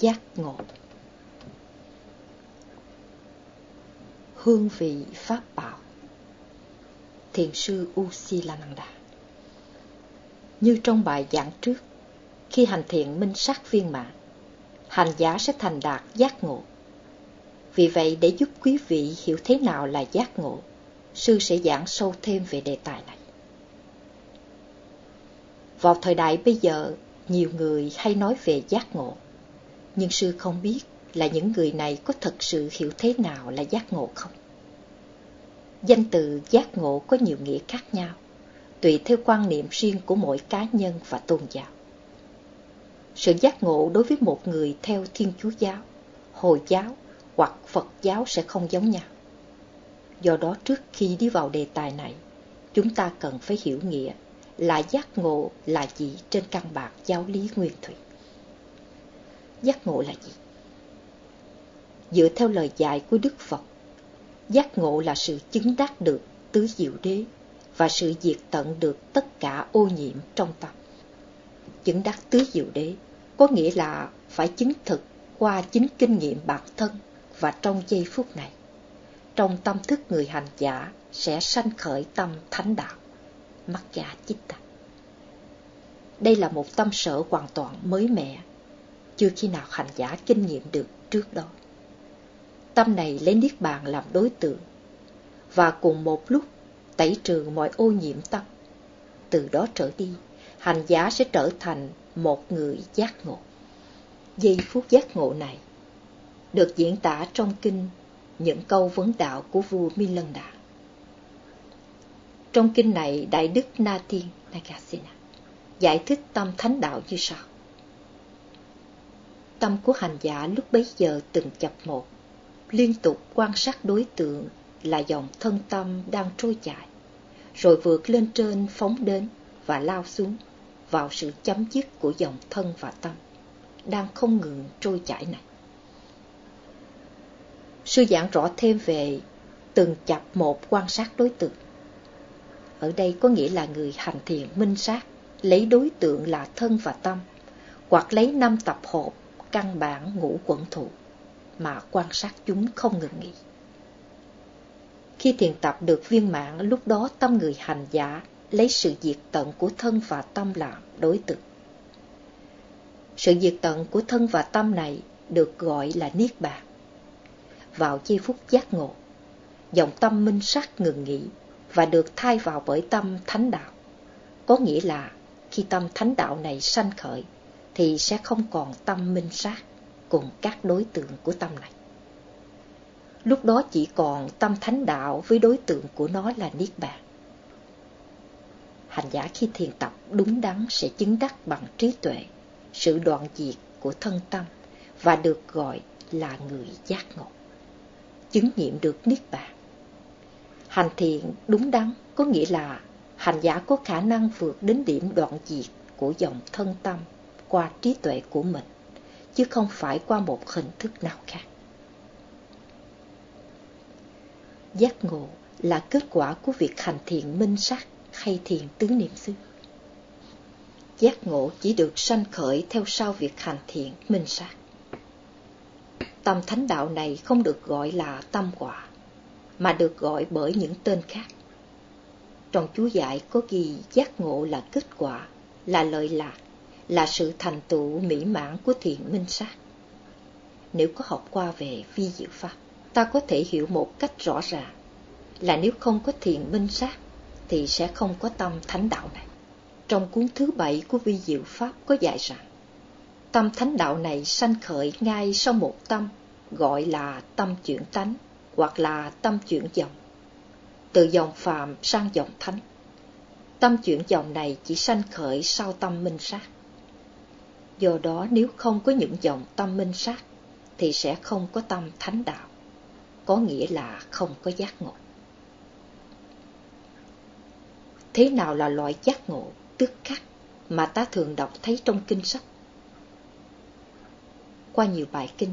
giác ngộ. Hương vị Pháp Bảo Thiền sư Usilananda Như trong bài giảng trước, khi hành thiện minh sát viên mãn, hành giả sẽ thành đạt giác ngộ. Vì vậy, để giúp quý vị hiểu thế nào là giác ngộ, sư sẽ giảng sâu thêm về đề tài này. Vào thời đại bây giờ, nhiều người hay nói về giác ngộ, nhưng sư không biết là những người này có thật sự hiểu thế nào là giác ngộ không. Danh từ giác ngộ có nhiều nghĩa khác nhau, tùy theo quan niệm riêng của mỗi cá nhân và tôn giáo. Sự giác ngộ đối với một người theo Thiên Chúa giáo, Hồi giáo hoặc Phật giáo sẽ không giống nhau. Do đó trước khi đi vào đề tài này, chúng ta cần phải hiểu nghĩa là giác ngộ là gì trên căn bản giáo lý nguyên thủy. Giác ngộ là gì? Dựa theo lời dạy của Đức Phật, giác ngộ là sự chứng đắc được tứ diệu đế và sự diệt tận được tất cả ô nhiễm trong tâm. Chứng đắc tứ diệu đế có nghĩa là phải chứng thực qua chính kinh nghiệm bản thân và trong giây phút này. Trong tâm thức người hành giả sẽ sanh khởi tâm thánh đạo, mắc giả chích tạc. Đây là một tâm sở hoàn toàn mới mẻ, chưa khi nào hành giả kinh nghiệm được trước đó. Tâm này lấy Niết Bàn làm đối tượng, và cùng một lúc tẩy trừ mọi ô nhiễm tâm. Từ đó trở đi, hành giả sẽ trở thành một người giác ngộ. Giây phút giác ngộ này được diễn tả trong kinh những câu vấn đạo của vua Milanda. Trong kinh này, Đại Đức Na Tiên Nagasena giải thích tâm thánh đạo như sau. Tâm của hành giả lúc bấy giờ từng chập một, liên tục quan sát đối tượng là dòng thân tâm đang trôi chảy, rồi vượt lên trên phóng đến và lao xuống vào sự chấm dứt của dòng thân và tâm, đang không ngừng trôi chảy này. Sư giảng rõ thêm về từng chập một quan sát đối tượng. Ở đây có nghĩa là người hành thiện minh sát, lấy đối tượng là thân và tâm, hoặc lấy năm tập hợp căn bản ngũ quẩn thụ, mà quan sát chúng không ngừng nghỉ. Khi thiền tập được viên mãn, lúc đó tâm người hành giả lấy sự diệt tận của thân và tâm làm đối tượng. Sự diệt tận của thân và tâm này được gọi là Niết Bàn. Vào chi phút giác ngộ, dòng tâm minh sắc ngừng nghỉ và được thay vào bởi tâm thánh đạo. Có nghĩa là khi tâm thánh đạo này sanh khởi, thì sẽ không còn tâm minh sát cùng các đối tượng của tâm này. Lúc đó chỉ còn tâm thánh đạo với đối tượng của nó là Niết Bàn. Hành giả khi thiền tập đúng đắn sẽ chứng đắc bằng trí tuệ, sự đoạn diệt của thân tâm và được gọi là người giác ngộ. Chứng nghiệm được Niết Bàn. Hành thiện đúng đắn có nghĩa là hành giả có khả năng vượt đến điểm đoạn diệt của dòng thân tâm qua trí tuệ của mình, chứ không phải qua một hình thức nào khác. Giác ngộ là kết quả của việc hành thiện minh sát hay thiền tứ niệm xứ. Giác ngộ chỉ được sanh khởi theo sau việc hành thiện minh sát. Tâm thánh đạo này không được gọi là tâm quả, mà được gọi bởi những tên khác. Trong chú giải có ghi giác ngộ là kết quả, là lợi lạc, là sự thành tựu mỹ mãn của thiện minh sát. Nếu có học qua về vi diệu pháp, ta có thể hiểu một cách rõ ràng là nếu không có thiện minh sát thì sẽ không có tâm thánh đạo này. Trong cuốn thứ bảy của vi diệu pháp có dạy rằng tâm thánh đạo này sanh khởi ngay sau một tâm gọi là tâm chuyển tánh hoặc là tâm chuyển dòng từ dòng phàm sang dòng thánh. Tâm chuyển dòng này chỉ sanh khởi sau tâm minh sát. Do đó nếu không có những dòng tâm minh sát, thì sẽ không có tâm thánh đạo, có nghĩa là không có giác ngộ. Thế nào là loại giác ngộ, tức khắc mà ta thường đọc thấy trong kinh sách? Qua nhiều bài kinh,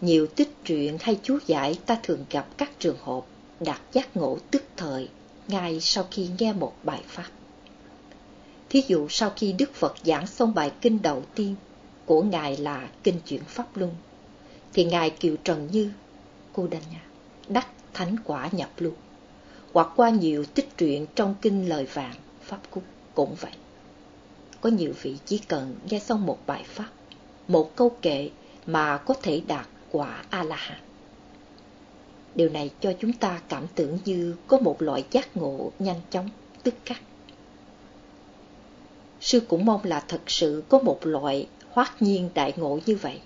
nhiều tích truyện hay chú giải ta thường gặp các trường hợp đạt giác ngộ tức thời ngay sau khi nghe một bài pháp. Thí dụ sau khi Đức Phật giảng xong bài kinh đầu tiên, của Ngài là Kinh Chuyển Pháp Luân, thì Ngài Kiều Trần Như, cô đành nha, đắc thánh quả nhập luân, hoặc qua nhiều tích truyện trong Kinh Lời Vàng, Pháp Cúc cũng vậy. Có nhiều vị chỉ cần nghe xong một bài Pháp, một câu kệ mà có thể đạt quả A-la-hán. Điều này cho chúng ta cảm tưởng như có một loại giác ngộ nhanh chóng, tức khắc. Sư cũng mong là thật sự có một loại hoát nhiên đại ngộ như vậy.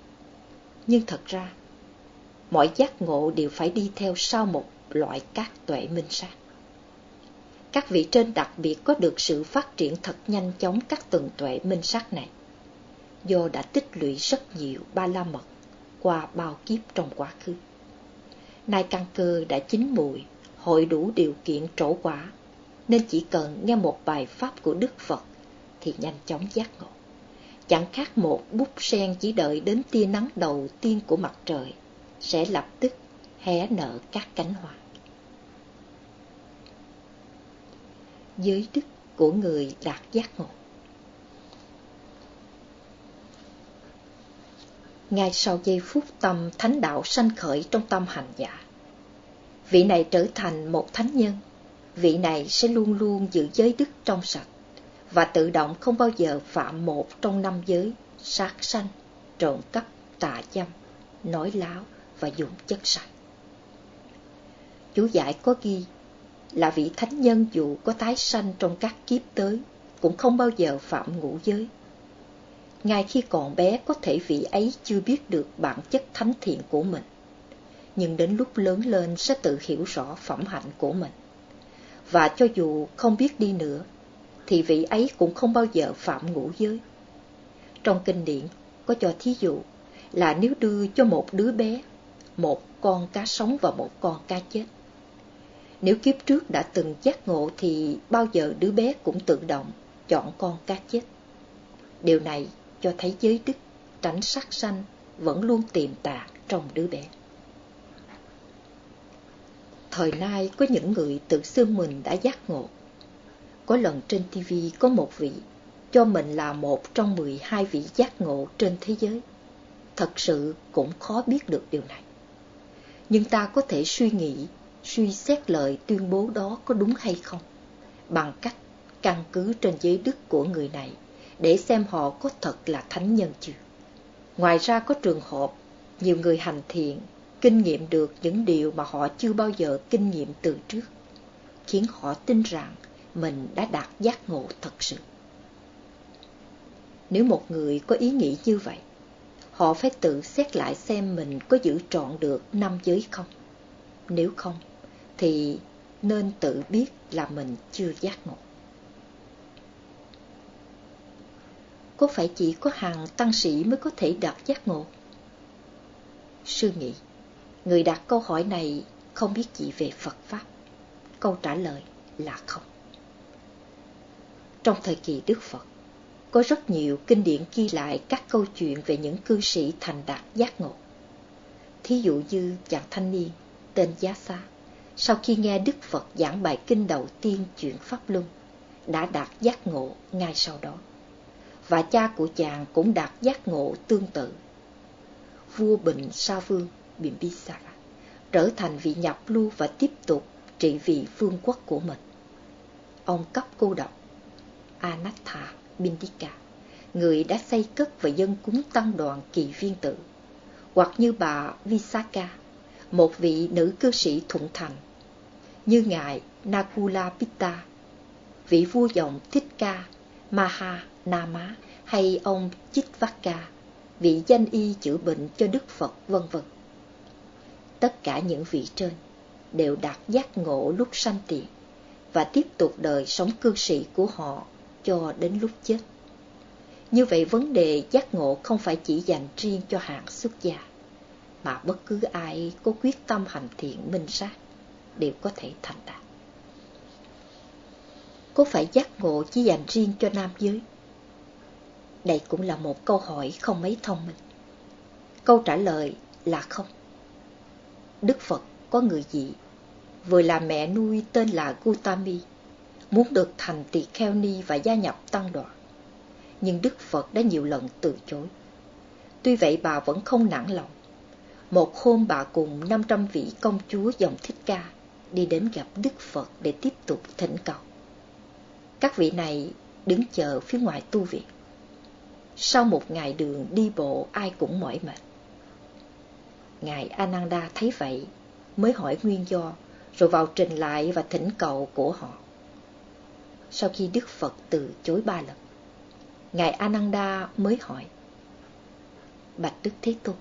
Nhưng thật ra, mọi giác ngộ đều phải đi theo sau một loại các tuệ minh sát. Các vị trên đặc biệt có được sự phát triển thật nhanh chóng các tầng tuệ minh sát này, do đã tích lũy rất nhiều ba la mật qua bao kiếp trong quá khứ. Nay căn cơ đã chín mùi, hội đủ điều kiện trổ quả, nên chỉ cần nghe một bài pháp của Đức Phật thì nhanh chóng giác ngộ. Chẳng khác một bút sen chỉ đợi đến tia nắng đầu tiên của mặt trời, sẽ lập tức hé nở các cánh hoa. Giới đức của người đạt giác ngộ ngay sau giây phút tâm thánh đạo sanh khởi trong tâm hành giả. Vị này trở thành một thánh nhân, vị này sẽ luôn luôn giữ giới đức trong sạch và tự động không bao giờ phạm một trong năm giới sát sanh, trộm cắp, tà dâm, nói láo và dùng chất sạch. Chú giải có ghi là vị thánh nhân dù có tái sanh trong các kiếp tới cũng không bao giờ phạm ngũ giới ngay khi còn bé có thể vị ấy chưa biết được bản chất thánh thiện của mình. Nhưng đến lúc lớn lên sẽ tự hiểu rõ phẩm hạnh của mình. Và cho dù không biết đi nữa, thì vị ấy cũng không bao giờ phạm ngũ giới. Trong kinh điển có cho thí dụ là nếu đưa cho một đứa bé một con cá sống và một con cá chết. Nếu kiếp trước đã từng giác ngộ thì bao giờ đứa bé cũng tự động chọn con cá chết. Điều này cho thấy giới đức, tránh sát sanh vẫn luôn tiềm tàng trong đứa bé. Thời nay có những người tự xưng mình đã giác ngộ. Có lần trên TV có một vị cho mình là một trong 12 vị giác ngộ trên thế giới. Thật sự cũng khó biết được điều này. Nhưng ta có thể suy nghĩ, suy xét lời tuyên bố đó có đúng hay không, bằng cách căn cứ trên giới đức của người này để xem họ có thật là thánh nhân chưa. Ngoài ra có trường hợp nhiều người hành thiện kinh nghiệm được những điều mà họ chưa bao giờ kinh nghiệm từ trước, khiến họ tin rằng mình đã đạt giác ngộ thật sự. Nếu một người có ý nghĩ như vậy, họ phải tự xét lại xem mình có giữ trọn được năm giới không. Nếu không, thì nên tự biết là mình chưa giác ngộ. có phải chỉ có hàng tăng sĩ mới có thể đạt giác ngộ? Sư nghĩ, người đặt câu hỏi này không biết gì về Phật Pháp. Câu trả lời là không. Trong thời kỳ Đức Phật, có rất nhiều kinh điển ghi lại các câu chuyện về những cư sĩ thành đạt giác ngộ. Thí dụ như chàng thanh niên tên Giá Sa, sau khi nghe Đức Phật giảng bài kinh đầu tiên chuyện Pháp Luân, đã đạt giác ngộ ngay sau đó và cha của chàng cũng đạt giác ngộ tương tự. Vua Bình Sa Vương Bimbisara trở thành vị nhập lưu và tiếp tục trị vì vương quốc của mình. Ông cấp cô độc Anatha Bindika, người đã xây cất và dân cúng tăng đoàn kỳ viên tự, hoặc như bà Visaka, một vị nữ cư sĩ thuận thành, như ngài Nakula Pitta, vị vua dòng Thích Ca Maha Nama hay ông Chitvaka, vị danh y chữa bệnh cho Đức Phật vân vân. Tất cả những vị trên đều đạt giác ngộ lúc sanh tiền và tiếp tục đời sống cư sĩ của họ cho đến lúc chết. Như vậy vấn đề giác ngộ không phải chỉ dành riêng cho hạng xuất gia, mà bất cứ ai có quyết tâm hành thiện minh sát đều có thể thành đạt. Có phải giác ngộ chỉ dành riêng cho nam giới? Đây cũng là một câu hỏi không mấy thông minh. Câu trả lời là không. Đức Phật có người dị, vừa là mẹ nuôi tên là Gautami, muốn được thành tỳ kheo ni và gia nhập tăng đoàn. Nhưng Đức Phật đã nhiều lần từ chối. Tuy vậy bà vẫn không nản lòng. Một hôm bà cùng 500 vị công chúa dòng thích ca đi đến gặp Đức Phật để tiếp tục thỉnh cầu. Các vị này đứng chờ phía ngoài tu viện. Sau một ngày đường đi bộ, ai cũng mỏi mệt. Ngài Ananda thấy vậy, mới hỏi nguyên do, rồi vào trình lại và thỉnh cầu của họ. Sau khi Đức Phật từ chối ba lần, Ngài Ananda mới hỏi Bạch Đức Thế Tôn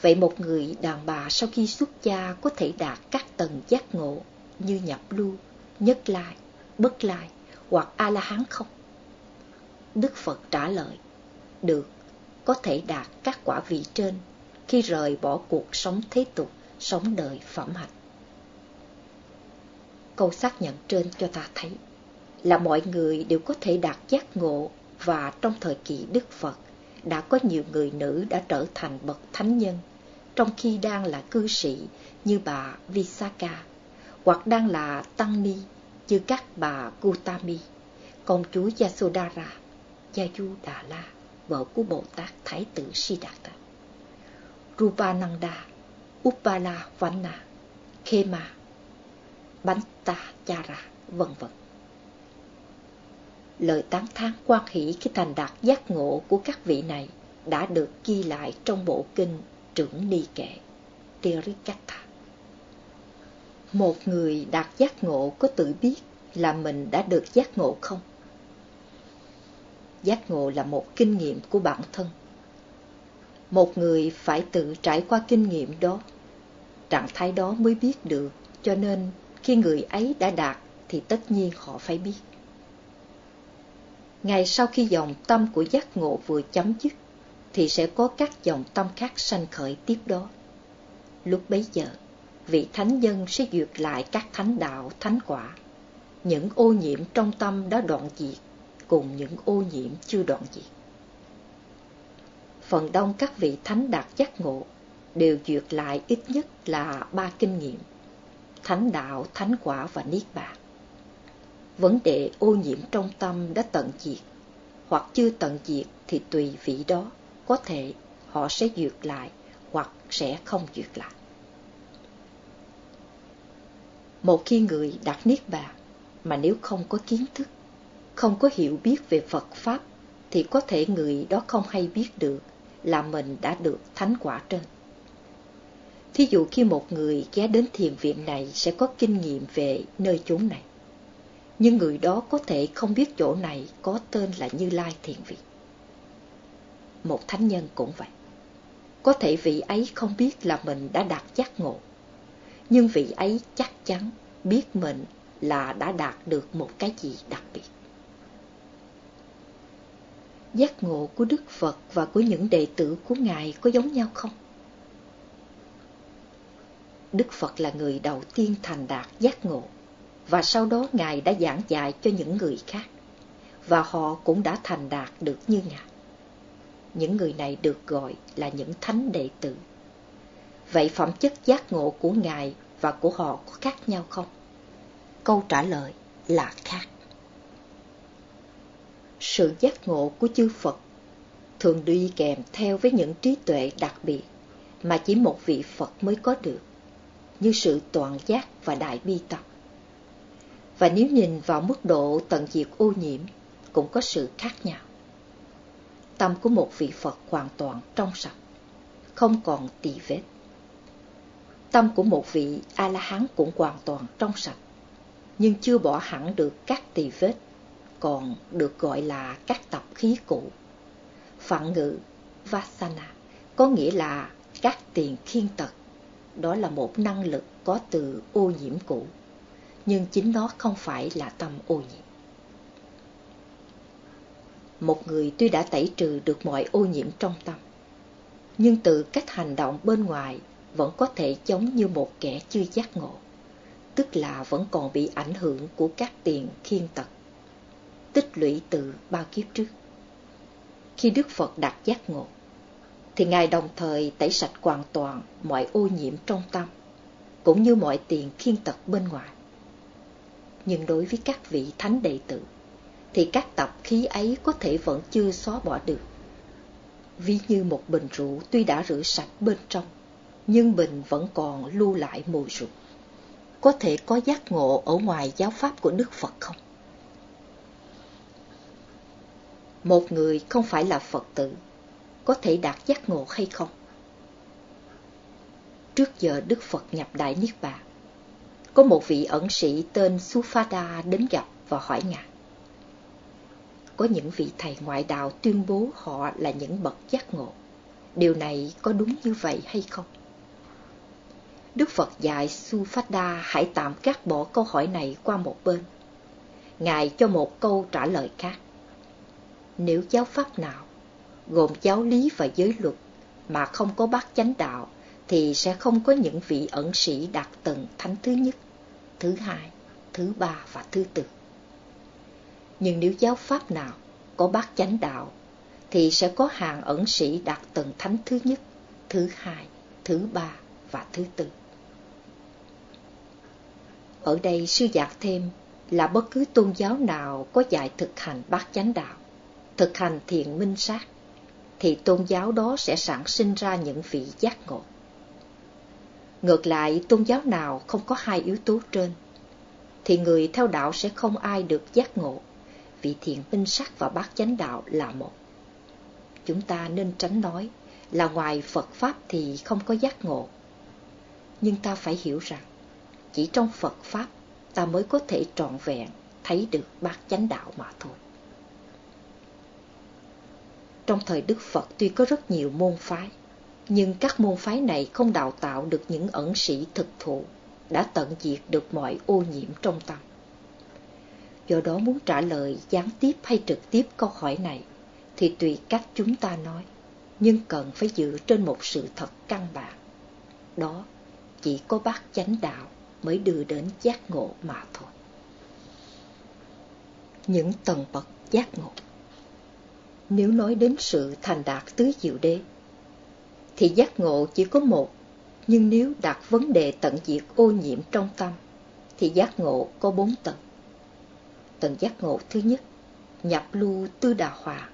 Vậy một người đàn bà sau khi xuất gia có thể đạt các tầng giác ngộ như nhập lưu, nhất lai, bất lai hoặc A-la-hán không? Đức Phật trả lời, được, có thể đạt các quả vị trên khi rời bỏ cuộc sống thế tục, sống đời phẩm hạnh. Câu xác nhận trên cho ta thấy là mọi người đều có thể đạt giác ngộ và trong thời kỳ Đức Phật đã có nhiều người nữ đã trở thành bậc thánh nhân trong khi đang là cư sĩ như bà Visakha hoặc đang là tăng ni như các bà Gutami, công chúa Yasodhara, Yayu Đà La, vợ của Bồ Tát Thái tử Siddhartha, Rupananda, Uppala Vanna, Khema, Banta Chara, vân vân. Lời tán thán quan hỷ khi thành đạt giác ngộ của các vị này đã được ghi lại trong bộ kinh trưởng ni kệ Tirikatha. Một người đạt giác ngộ có tự biết là mình đã được giác ngộ không? Giác ngộ là một kinh nghiệm của bản thân. Một người phải tự trải qua kinh nghiệm đó, trạng thái đó mới biết được, cho nên khi người ấy đã đạt thì tất nhiên họ phải biết. Ngày sau khi dòng tâm của giác ngộ vừa chấm dứt, thì sẽ có các dòng tâm khác sanh khởi tiếp đó. Lúc bấy giờ, vị thánh nhân sẽ duyệt lại các thánh đạo, thánh quả. Những ô nhiễm trong tâm đã đoạn diệt, cùng những ô nhiễm chưa đoạn diệt. Phần đông các vị thánh đạt giác ngộ đều duyệt lại ít nhất là ba kinh nghiệm, thánh đạo, thánh quả và niết bàn. Vấn đề ô nhiễm trong tâm đã tận diệt, hoặc chưa tận diệt thì tùy vị đó có thể họ sẽ duyệt lại hoặc sẽ không duyệt lại. Một khi người đặt niết bàn mà nếu không có kiến thức, không có hiểu biết về Phật Pháp thì có thể người đó không hay biết được là mình đã được thánh quả trên. Thí dụ khi một người ghé đến thiền viện này sẽ có kinh nghiệm về nơi chốn này. Nhưng người đó có thể không biết chỗ này có tên là Như Lai Thiền Viện một thánh nhân cũng vậy. Có thể vị ấy không biết là mình đã đạt giác ngộ, nhưng vị ấy chắc chắn biết mình là đã đạt được một cái gì đặc biệt. Giác ngộ của Đức Phật và của những đệ tử của Ngài có giống nhau không? Đức Phật là người đầu tiên thành đạt giác ngộ, và sau đó Ngài đã giảng dạy cho những người khác, và họ cũng đã thành đạt được như Ngài những người này được gọi là những thánh đệ tử. Vậy phẩm chất giác ngộ của Ngài và của họ có khác nhau không? Câu trả lời là khác. Sự giác ngộ của chư Phật thường đi kèm theo với những trí tuệ đặc biệt mà chỉ một vị Phật mới có được, như sự toàn giác và đại bi tập. Và nếu nhìn vào mức độ tận diệt ô nhiễm, cũng có sự khác nhau tâm của một vị Phật hoàn toàn trong sạch, không còn tỳ vết. Tâm của một vị A-la-hán cũng hoàn toàn trong sạch, nhưng chưa bỏ hẳn được các tỳ vết, còn được gọi là các tập khí cũ. Phạn ngữ Vasana có nghĩa là các tiền khiên tật. Đó là một năng lực có từ ô nhiễm cũ, nhưng chính nó không phải là tâm ô nhiễm. Một người tuy đã tẩy trừ được mọi ô nhiễm trong tâm, nhưng từ cách hành động bên ngoài vẫn có thể giống như một kẻ chưa giác ngộ, tức là vẫn còn bị ảnh hưởng của các tiền khiên tật, tích lũy từ bao kiếp trước. Khi Đức Phật đạt giác ngộ, thì Ngài đồng thời tẩy sạch hoàn toàn mọi ô nhiễm trong tâm, cũng như mọi tiền khiên tật bên ngoài. Nhưng đối với các vị thánh đệ tử, thì các tập khí ấy có thể vẫn chưa xóa bỏ được. ví như một bình rượu tuy đã rửa sạch bên trong, nhưng bình vẫn còn lưu lại mùi rượu. Có thể có giác ngộ ở ngoài giáo pháp của Đức Phật không? Một người không phải là Phật tử, có thể đạt giác ngộ hay không? Trước giờ Đức Phật nhập Đại Niết Bàn, có một vị ẩn sĩ tên Sufada đến gặp và hỏi Ngài. Có những vị thầy ngoại đạo tuyên bố họ là những bậc giác ngộ. Điều này có đúng như vậy hay không? Đức Phật dạy Sufada hãy tạm cắt bỏ câu hỏi này qua một bên. Ngài cho một câu trả lời khác. Nếu giáo pháp nào, gồm giáo lý và giới luật, mà không có bát chánh đạo, thì sẽ không có những vị ẩn sĩ đạt tầng thánh thứ nhất, thứ hai, thứ ba và thứ tư. Nhưng nếu giáo pháp nào có bát chánh đạo, thì sẽ có hàng ẩn sĩ đạt tầng thánh thứ nhất, thứ hai, thứ ba và thứ tư. Ở đây sư giảng thêm là bất cứ tôn giáo nào có dạy thực hành bát chánh đạo, thực hành thiện minh sát, thì tôn giáo đó sẽ sản sinh ra những vị giác ngộ. Ngược lại, tôn giáo nào không có hai yếu tố trên, thì người theo đạo sẽ không ai được giác ngộ, vì thiện minh sát và bát chánh đạo là một. Chúng ta nên tránh nói là ngoài Phật Pháp thì không có giác ngộ. Nhưng ta phải hiểu rằng, chỉ trong Phật Pháp ta mới có thể trọn vẹn thấy được bát chánh đạo mà thôi. Trong thời Đức Phật tuy có rất nhiều môn phái, nhưng các môn phái này không đào tạo được những ẩn sĩ thực thụ, đã tận diệt được mọi ô nhiễm trong tâm. Do đó muốn trả lời gián tiếp hay trực tiếp câu hỏi này, thì tùy cách chúng ta nói, nhưng cần phải dựa trên một sự thật căn bản. Đó chỉ có bát chánh đạo mới đưa đến giác ngộ mà thôi. Những tầng bậc giác ngộ Nếu nói đến sự thành đạt tứ diệu đế, thì giác ngộ chỉ có một, nhưng nếu đặt vấn đề tận diệt ô nhiễm trong tâm, thì giác ngộ có bốn tầng. Tầng giác ngộ thứ nhất, nhập lưu tư đà hòa,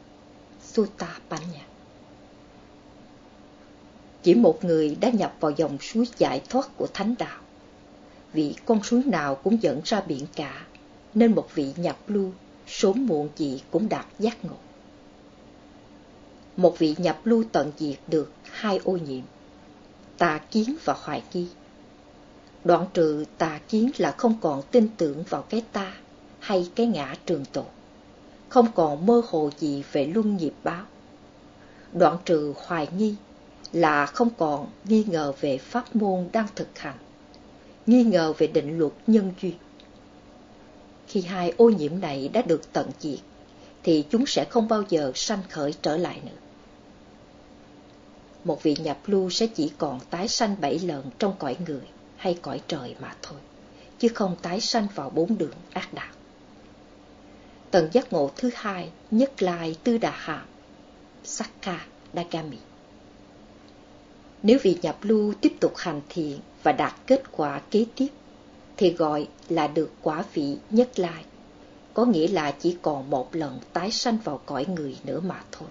Sutta Panya. Chỉ một người đã nhập vào dòng suối giải thoát của thánh đạo vì con suối nào cũng dẫn ra biển cả, nên một vị nhập lưu, sớm muộn gì cũng đạt giác ngộ. Một vị nhập lưu tận diệt được hai ô nhiễm, tà kiến và hoài nghi. Đoạn trừ tà kiến là không còn tin tưởng vào cái ta hay cái ngã trường tồn, không còn mơ hồ gì về luân nghiệp báo. Đoạn trừ hoài nghi là không còn nghi ngờ về pháp môn đang thực hành nghi ngờ về định luật nhân duyên. Khi hai ô nhiễm này đã được tận diệt, thì chúng sẽ không bao giờ sanh khởi trở lại nữa. Một vị nhập lưu sẽ chỉ còn tái sanh bảy lần trong cõi người hay cõi trời mà thôi, chứ không tái sanh vào bốn đường ác đạo. Tầng giác ngộ thứ hai, nhất lai tư đà hàm, Sakka Dagami. Nếu vị nhập lưu tiếp tục hành thiện và đạt kết quả kế tiếp, thì gọi là được quả vị nhất lai, có nghĩa là chỉ còn một lần tái sanh vào cõi người nữa mà thôi.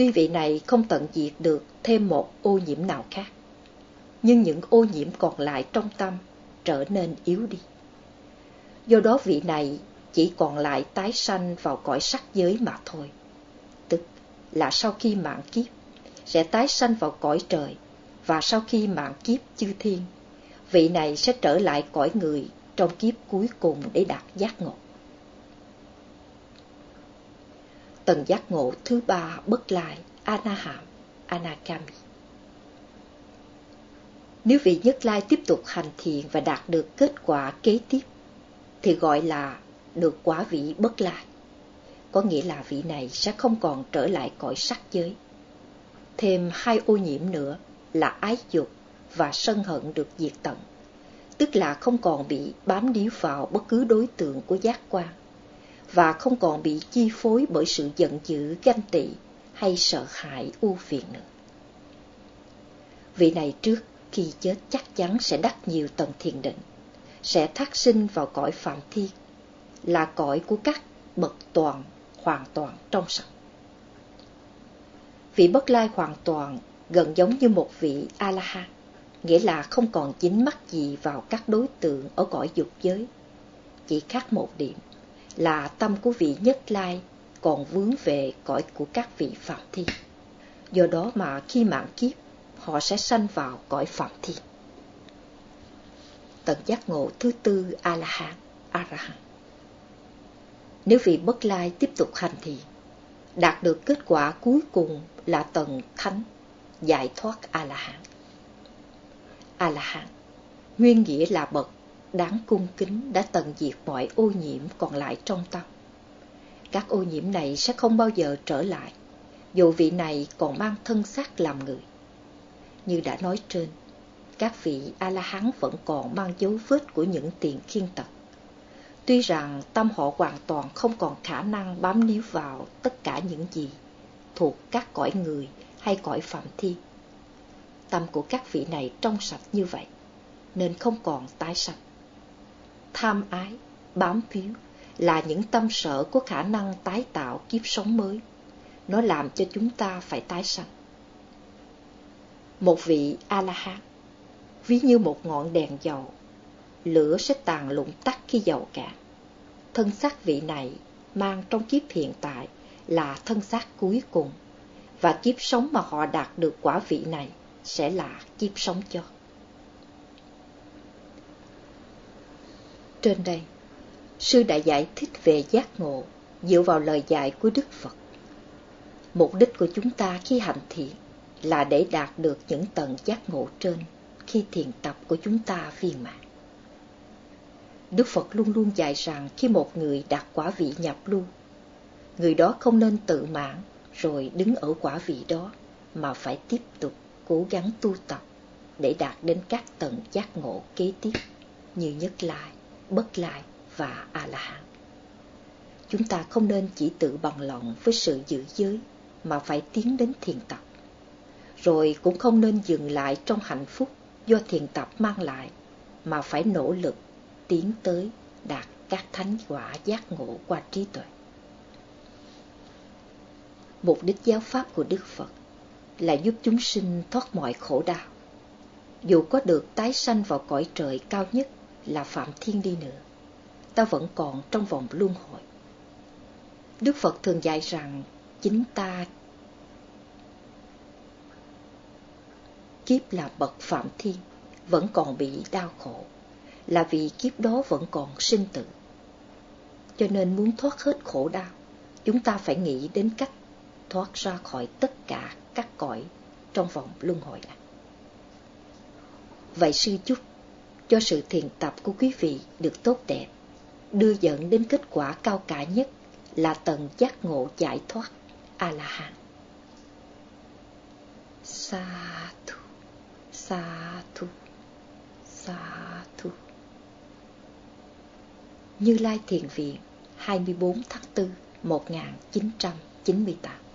Tuy vị này không tận diệt được thêm một ô nhiễm nào khác, nhưng những ô nhiễm còn lại trong tâm trở nên yếu đi. Do đó vị này chỉ còn lại tái sanh vào cõi sắc giới mà thôi, tức là sau khi mạng kiếp sẽ tái sanh vào cõi trời và sau khi mạng kiếp chư thiên, vị này sẽ trở lại cõi người trong kiếp cuối cùng để đạt giác ngộ. Tầng giác ngộ thứ ba bất lại Anaham, Anakami. Nếu vị nhất lai tiếp tục hành thiện và đạt được kết quả kế tiếp, thì gọi là được quả vị bất lai. Có nghĩa là vị này sẽ không còn trở lại cõi sắc giới. Thêm hai ô nhiễm nữa là ái dục và sân hận được diệt tận, tức là không còn bị bám điếu vào bất cứ đối tượng của giác quan, và không còn bị chi phối bởi sự giận dữ, ganh tị hay sợ hãi ưu phiền nữa. Vị này trước khi chết chắc chắn sẽ đắc nhiều tầng thiền định, sẽ thác sinh vào cõi phạm thiên, là cõi của các bậc toàn, hoàn toàn trong sạch. Vị bất lai hoàn toàn gần giống như một vị A-la-hán, nghĩa là không còn dính mắc gì vào các đối tượng ở cõi dục giới. Chỉ khác một điểm là tâm của vị nhất lai còn vướng về cõi của các vị phạm thiên. Do đó mà khi mạng kiếp, họ sẽ sanh vào cõi phạm thiên. Tận giác ngộ thứ tư A-la-hán, A-ra-hán. Nếu vị bất lai tiếp tục hành thiện, đạt được kết quả cuối cùng là tầng thánh, giải thoát A-la-hán. A-la-hán, nguyên nghĩa là bậc đáng cung kính đã tận diệt mọi ô nhiễm còn lại trong tâm. Các ô nhiễm này sẽ không bao giờ trở lại, dù vị này còn mang thân xác làm người. Như đã nói trên, các vị A-la-hán vẫn còn mang dấu vết của những tiền khiên tật. Tuy rằng tâm họ hoàn toàn không còn khả năng bám níu vào tất cả những gì thuộc các cõi người hay cõi phạm thiên. Tâm của các vị này trong sạch như vậy, nên không còn tái sạch. Tham ái, bám víu là những tâm sở có khả năng tái tạo kiếp sống mới. Nó làm cho chúng ta phải tái sanh. Một vị A-la-hán, ví như một ngọn đèn dầu, lửa sẽ tàn lụng tắt khi dầu cạn. Thân xác vị này mang trong kiếp hiện tại là thân xác cuối cùng, và kiếp sống mà họ đạt được quả vị này sẽ là kiếp sống cho. Trên đây, sư đã giải thích về giác ngộ dựa vào lời dạy của Đức Phật. Mục đích của chúng ta khi hành thiện là để đạt được những tầng giác ngộ trên khi thiền tập của chúng ta viên mãn. Đức Phật luôn luôn dạy rằng khi một người đạt quả vị nhập lưu, người đó không nên tự mãn rồi đứng ở quả vị đó, mà phải tiếp tục cố gắng tu tập để đạt đến các tầng giác ngộ kế tiếp như nhất lai, bất lai và A-la-hán. Chúng ta không nên chỉ tự bằng lòng với sự giữ giới, mà phải tiến đến thiền tập. Rồi cũng không nên dừng lại trong hạnh phúc do thiền tập mang lại, mà phải nỗ lực tiến tới đạt các thánh quả giác ngộ qua trí tuệ. Mục đích giáo pháp của Đức Phật là giúp chúng sinh thoát mọi khổ đau. Dù có được tái sanh vào cõi trời cao nhất là Phạm Thiên đi nữa, ta vẫn còn trong vòng luân hồi. Đức Phật thường dạy rằng chính ta kiếp là bậc Phạm Thiên vẫn còn bị đau khổ là vì kiếp đó vẫn còn sinh tử. Cho nên muốn thoát hết khổ đau, chúng ta phải nghĩ đến cách thoát ra khỏi tất cả các cõi trong vòng luân hồi này. Vậy sư chúc cho sự thiền tập của quý vị được tốt đẹp, đưa dẫn đến kết quả cao cả nhất là tầng giác ngộ giải thoát A-la-hán. Sa thu, sa thu, sa thu. Như Lai Thiền Viện 24 tháng 4 1998